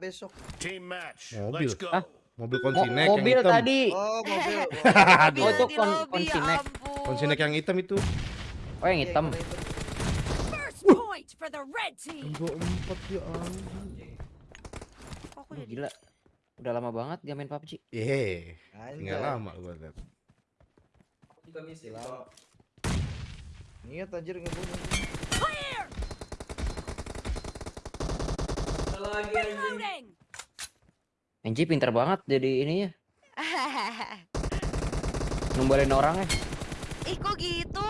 besok. Team match. Mobil. Let's go. Hah? Mobil Mo konsinek yang mobil hitam. tadi. Oh, mobil. Aduh. Oh, itu di kon- ya konsinek. Konsinek yang hitam itu. Oh yang hitam. First point for the red team. Dua empat ya anjing. Kok aku Aduh, jadi gila. Udah lama banget gak main PUBG. Tinggal Anjay. lama gua liat. juga misi Lama. Niat anjir ngebunuh. Lagi anjing Reloading. Anji pinter banget jadi ininya. Numbalin orang ya. Ih kok gitu?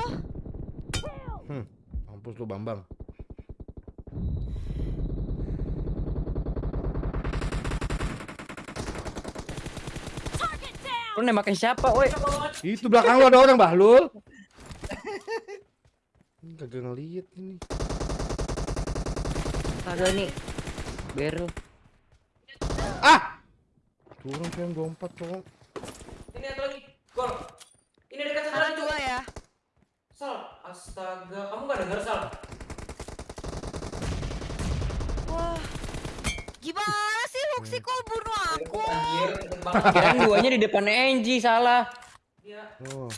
Mampus lu Bambang. Lu nembakin siapa, woi? Itu belakang lu ada orang Bahlul. Kagak ngeliat ini. Kagak nih. Beru. Ah! Orang cuma dua empat cowok. ini ada lagi gol ini dekat Karena lagi dua ya. sal astaga kamu gak denger sal Wah. Gimana sih Luxi kok bunuh aku? Kirain duanya di depan Angie salah. dia Oh.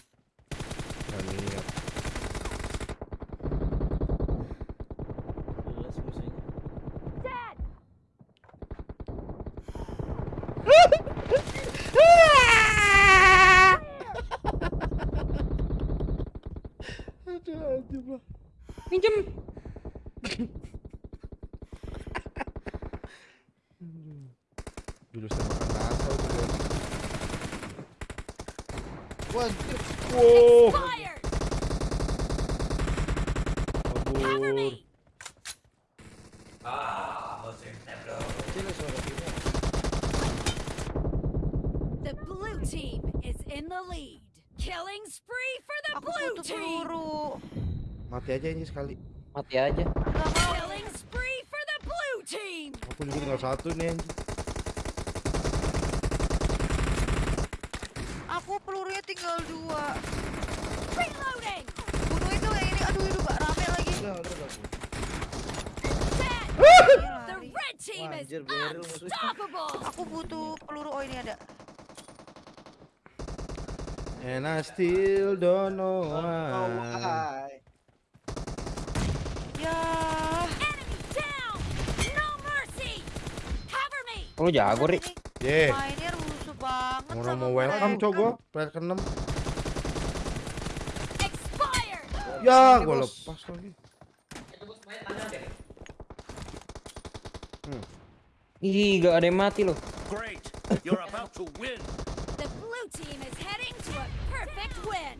Gak niat. Jelas musuhnya. Dead. Aduh, aduh, lah. Pinjem. Jurus tembakan NASA itu guys. Wah, anjir. Wow, Fired. Cover kabur. me. ah bosen bro Kecil ya suara kita. The blue team is in the lead. Killing spree for the Aku blue butuh team. Mati aja ini sekali. Mati aja. Aku juga tinggal satu nih anjing. Aku pelurunya tinggal dua. Reloading. Bunuh itu yang ini. Aduh, itu gak rame lagi. Udah, udah The red team is unstoppable. Aku butuh peluru. Oh ini ada. And I still don't know Oh, why. why? Ya. Enemy down. No mercy. Cover me. Lu jago, Ri. Ini Yeah. Mainnya rusuh banget Orang sama mau welcome cowok gua, player ke-6. Expired. Ya, gua Bos. lepas lagi. deh Ih, gak ada yang mati loh. Great. You're about to win. The blue team is heading to a perfect win.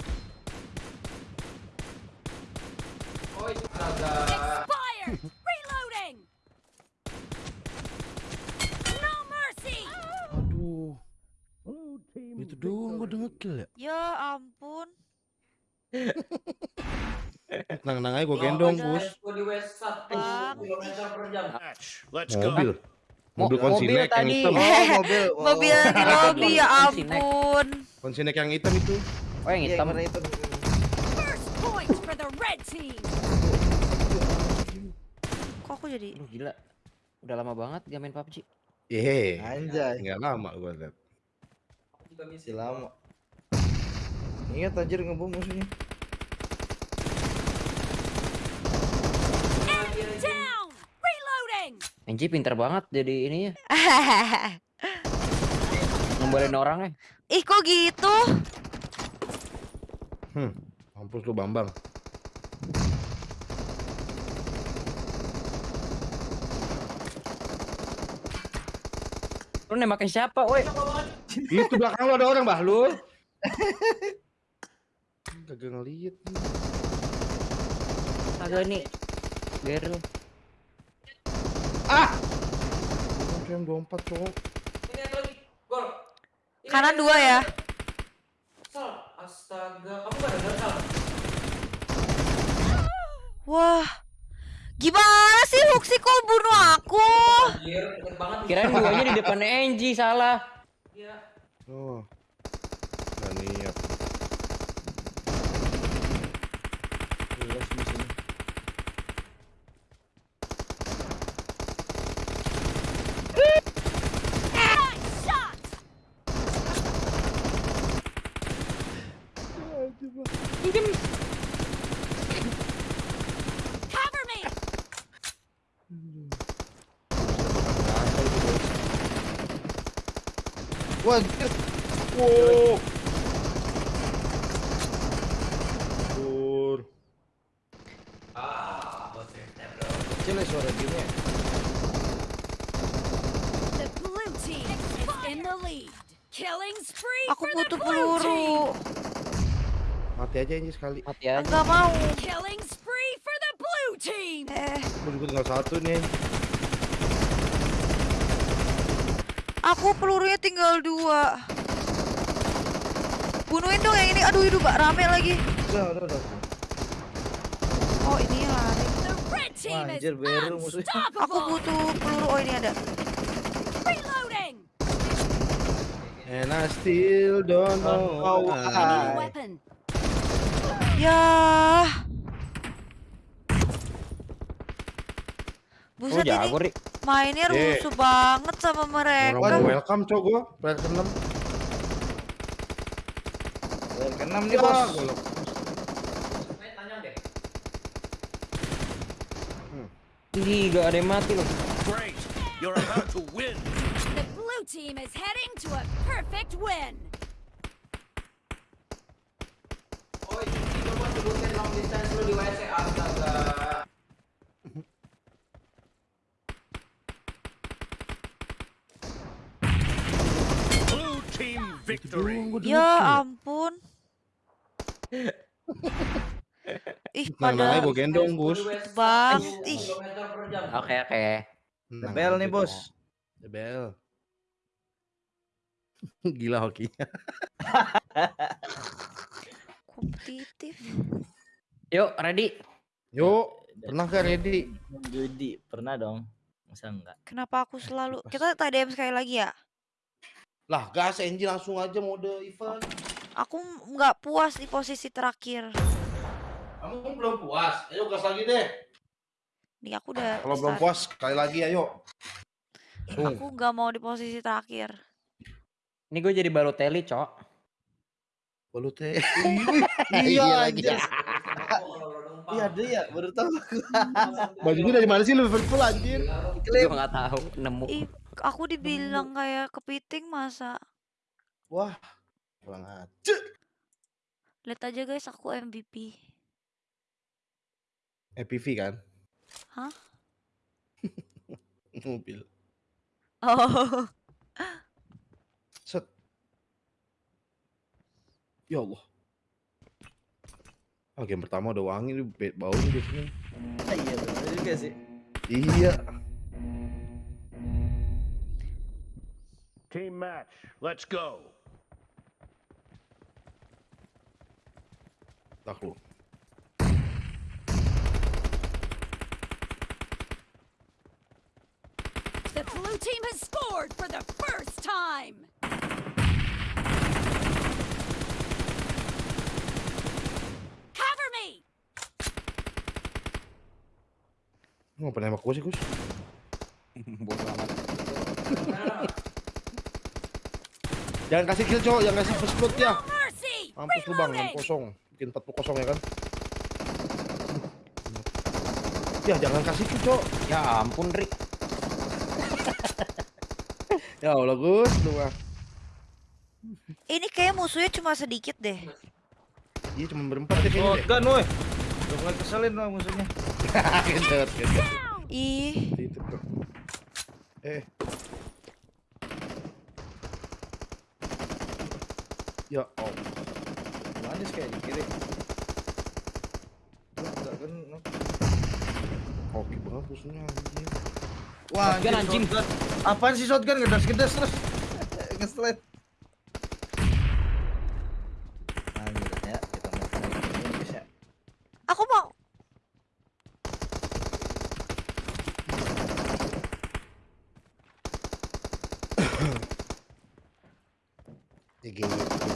oh itu astaga Expired. Itu doang gua udah ngekill ya. Ya ampun. Tenang-tenang aja gua gendong, udah. Gus. Gua di west satu Bang. kilometer per jam Match. Let's go. Mobil. Mo- Mobil konsinek yang tadi. hitam. Oh, mobil. Oh. Mobil di lobby ya Konsinek. ampun. Konsinek yang hitam itu. Oh yang Iya, hitam. team. Kok aku jadi Aduh, gila. Udah lama banget gak main PUBG. Yeay. Anjay. Tinggal lama gua liat. Juga misi Si lama. Niat anjir ngebunuh musuhnya. Enemy down. Reloading. Anji pinter banget jadi ininya. Numbalin orang ya. Ih kok gitu? Hmm. Mampus lu Bambang. Lu nembakin siapa, woi? Itu belakang lu ada orang Bahlul. Kagak ngeliat. Kagak nih. Beru. Ah! Orang cuma dua empat cowok. ini ada lagi gol Ini Kanan ada dua ya. sal astaga kamu gak denger sal Wah. Gimana sih Luxi kok bunuh aku? Kirain duanya di depan Angie salah. Yeah. Oh. Nah, niat. Jelas Wah, anjir. Wow. Pur. Kecil ya suara gamenya. The blue team is in the lead. Killing spree Aku for the butuh blue team. peluru. Mati aja anjir sekali. Mati aja. Enggak mau. Killing spree for the blue team. Eh, Gue juga tinggal satu nih. Aku pelurunya tinggal dua. Bunuhin dong yang ini. Aduh, hidup Mbak. Rame lagi. Udah, udah, udah. Oh, ini lari. Wah, anjir, beru musuhnya. Aku butuh peluru. Oh, ini ada. And I still don't know why. weapon. Ya. Oh Buset ini jago, Ri. Mainnya Ye. rusuh banget sama mereka. Orang welcome cok gua. Player ke-6. Player ke-6 nih, Bos. Ih, gak ada yang mati loh. Great. You're about to win. The blue team is heading to a perfect win. Oh, ini coba sebutin long distance lu di WC astaga. Blue team victory. Ya ampun. Ih, Nah, pada gua gendong, Gus. bang. Ih. Oke, oke. Nah, Bel nih, gitu. Bos. Bel. Gila hokinya. kompetitif. Yuk, ready. Yuk, pernah gak ready? Judi pernah dong. Masa enggak? Kenapa aku selalu kita TDM sekali lagi ya? Lah, gas Enji langsung aja mode event. Aku nggak puas di posisi terakhir. Kamu belum puas? Ayo gas lagi deh. Nih aku udah Kalau belum puas, sekali lagi ayo. Aku nggak mau di posisi terakhir. Ini gue jadi Balotelli, Cok. Balut teh. Iya, lagi. anjir. Iya ada ya, baru tahu aku. Bajunya dari mana sih Liverpool anjir? Gue gak tahu, nemu. Aku dibilang kayak kepiting masa. Wah, kurang aja. Lihat aja guys, aku MVP. EPV kan? Hah? Mobil. Oh, Set. Ya Allah. Ah, game pertama udah wangi nih, baunya biasanya. Iya benar juga sih. Iya. Team match. Let's go. Tak. The blue team has scored for the first time. Cover me. Lu Ngapa nembak gua Jangan kasih kill, cowok. Jangan kasih first blood ya. Mampus lu bang, 6 Reloading. kosong. Bikin 40 kosong ya kan? Ya jangan kasih kill, cowok. Ya ampun, Ri. Ya Allah, Gus. Lu mah. ini kayak musuhnya cuma sedikit deh. Iya cuma berempat deh kayaknya. deh. Shotgun woi. Udah mulai keselin loh musuhnya. Gendut, gendut. Ih, Itu tuh. Eh. Ya Allah. Manis kayak di kiri. Enggak kena. Oke banget musuhnya anjing. Wah, Shotgun, anjing. shotgun. Apaan sih shotgun gedas-gedas terus? Ya, ya. aku mau. Ya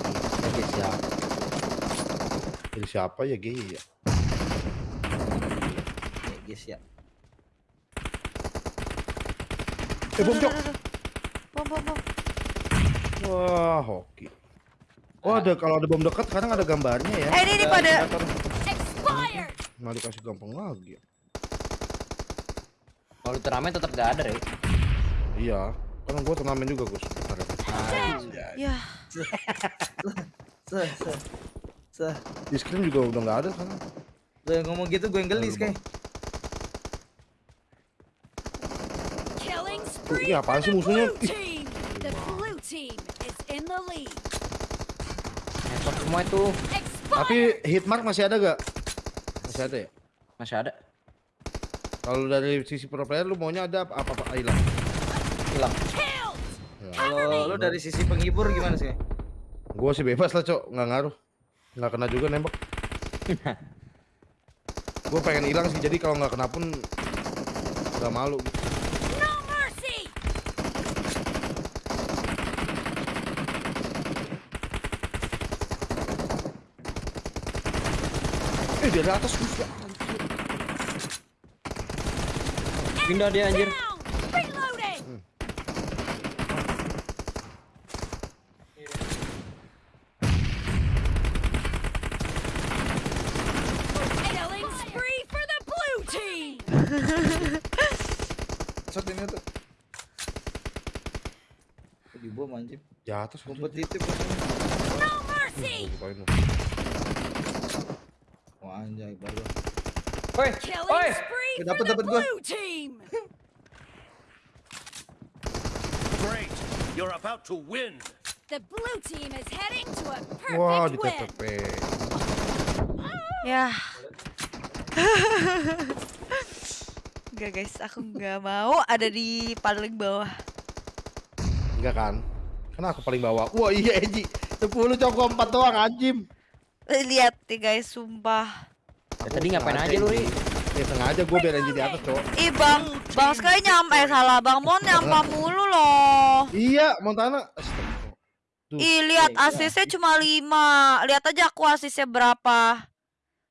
Ya GY siapa? Jadi siapa ya GY ya? Ya guys ya. Eh bom cok. Bom, bom, bom. Wah hoki. Oh ada kalau ada bom dekat kadang ada gambarnya ya. Eh ini nih pada Expired! Nah dikasih gampang lagi. Kalau turnamen tetap gak ada, Rek. Iya. Kan gua turnamen juga Gus. Ya Seh, seh. Seh. Di screen juga udah nggak ada kan. Lo yang ngomong gitu gue yang gelis kayak. Ini apaan for sih musuhnya? blue team! The blue team is in the lead. Headshot semua itu. Tapi Expired! hitmark masih ada gak? Masih ada ya? Masih ada. Kalau dari sisi pro player lu maunya ada apa apa, apa hilang? Hilang. Killed! Kalau lo dari sisi penghibur gimana sih? Gua sih bebas lah cok, nggak ngaruh. Nggak kena juga nembak. Gua pengen hilang sih, jadi kalau nggak kena pun nggak malu. Gitu. No mercy! Eh dari atas Gus ya. Pindah dia anjir. Down! Reloading! Killing spree for the blue team! Shot ini tuh. Kok Di bom anjir. Gus. Kompetitif. No mercy! Wah anjay baru. Woi, woi. the dapet gua. Great. You're about to win. The blue team is heading to a Wah perfect win! Ya Enggak guys, aku nggak mau ada di paling bawah. Enggak kan? Karena aku paling bawah. Wah iya Eji. 10 cok gua 4 doang anjim. Eh, Lihat nih guys, sumpah. Ya, tadi ngapain aja lu, Ri? Ya sengaja gua biar Eji di atas cok. Ih bang, bang Sky nyampe eh, salah bang Mon nyampe mulu loh. Iya Montana. Astaga. Tuh. Ih lihat asisnya cuma 5 Lihat aja aku asisnya berapa.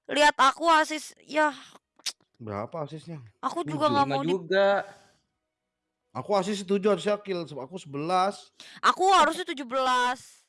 Lihat aku asis ya Berapa asisnya? aku juga nggak mau di juga. Aku asis 7 harusnya kill. Aku 11. Aku harusnya 17